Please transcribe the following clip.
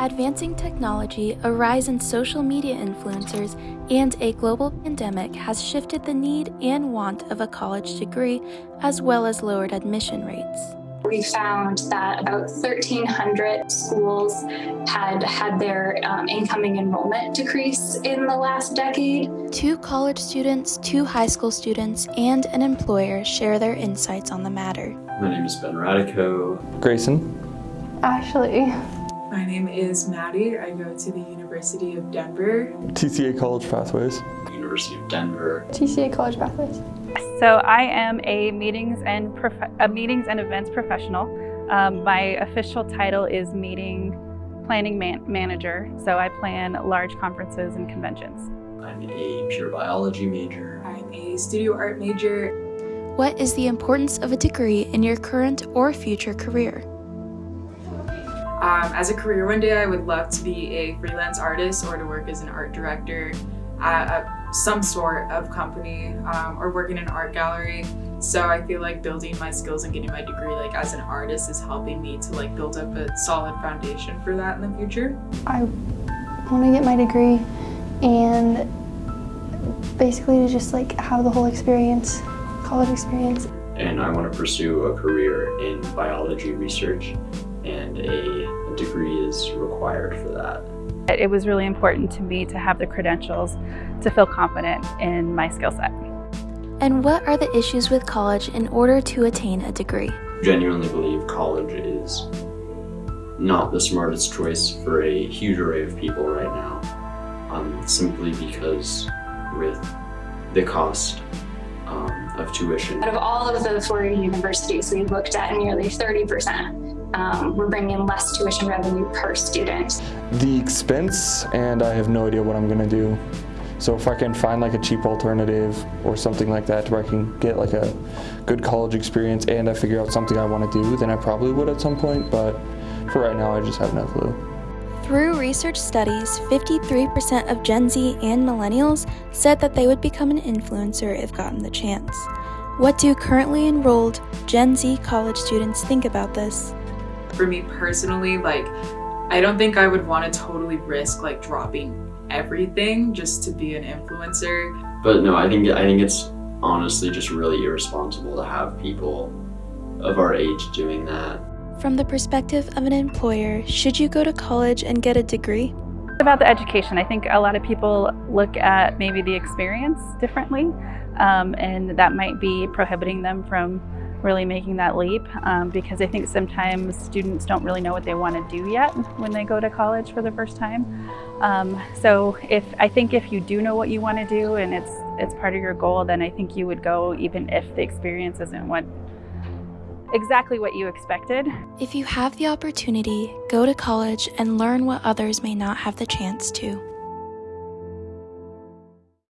Advancing technology, a rise in social media influencers, and a global pandemic has shifted the need and want of a college degree, as well as lowered admission rates. We found that about 1,300 schools had had their um, incoming enrollment decrease in the last decade. Two college students, two high school students, and an employer share their insights on the matter. My name is Ben Radico. Grayson. Ashley. My name is Maddie. I go to the University of Denver. TCA College Pathways. University of Denver. TCA College Pathways. So I am a meetings and a meetings and events professional. Um, my official title is meeting planning man manager. So I plan large conferences and conventions. I'm a pure biology major. I'm a studio art major. What is the importance of a degree in your current or future career? Um, as a career one day, I would love to be a freelance artist or to work as an art director at, at some sort of company um, or work in an art gallery. So I feel like building my skills and getting my degree like as an artist is helping me to like build up a solid foundation for that in the future. I want to get my degree and basically to just like have the whole experience, college experience. And I want to pursue a career in biology research and a degree is required for that. It was really important to me to have the credentials to feel confident in my skill set. And what are the issues with college in order to attain a degree? I genuinely believe college is not the smartest choice for a huge array of people right now, um, simply because with the cost um, of tuition. Out of all of the four universities we looked at, nearly 30% um, we're bringing in less tuition revenue per student. The expense, and I have no idea what I'm going to do. So if I can find like a cheap alternative or something like that where I can get like a good college experience and I figure out something I want to do, then I probably would at some point, but for right now I just have no clue. Through research studies, 53% of Gen Z and millennials said that they would become an influencer if gotten the chance. What do currently enrolled Gen Z college students think about this? For me personally, like, I don't think I would want to totally risk like dropping everything just to be an influencer. But no, I think I think it's honestly just really irresponsible to have people of our age doing that. From the perspective of an employer, should you go to college and get a degree? About the education, I think a lot of people look at maybe the experience differently, um, and that might be prohibiting them from really making that leap um, because I think sometimes students don't really know what they want to do yet when they go to college for the first time. Um, so if I think if you do know what you want to do and it's it's part of your goal, then I think you would go even if the experience isn't what exactly what you expected. If you have the opportunity, go to college and learn what others may not have the chance to.